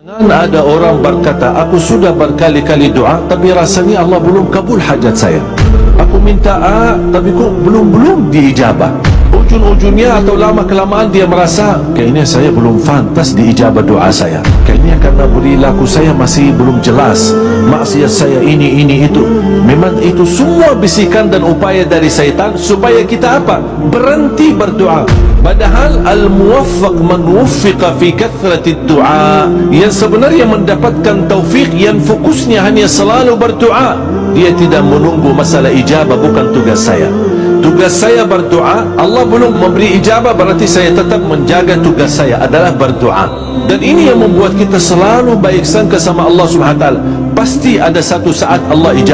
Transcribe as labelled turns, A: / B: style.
A: Jangan ada orang berkata, aku sudah berkali-kali doa, tapi rasanya Allah belum kabul hajat saya. Aku minta A, tapi kok belum-belum diijabah. Ujung-ujungnya atau lama-kelamaan dia merasa, kayaknya saya belum fantas diijabah doa saya. Kayaknya karena perilaku saya masih belum jelas. Maksiat saya ini, ini, itu. Memang itu semua bisikan dan upaya dari syaitan supaya kita apa? Berhenti berdoa. Padahal al-muwaffaq man wuffiqa fi kathrati du'a yang sebenarnya mendapatkan taufik yang fokusnya hanya selalu berdoa dia tidak menunggu masalah ijabah bukan tugas saya tugas saya berdoa. Allah belum memberi ijabah berarti saya tetap menjaga tugas saya adalah berdoa. Dan ini yang membuat kita selalu baik sangka sama Allah Subhanahu wa taala. Pasti ada satu saat Allah ijabah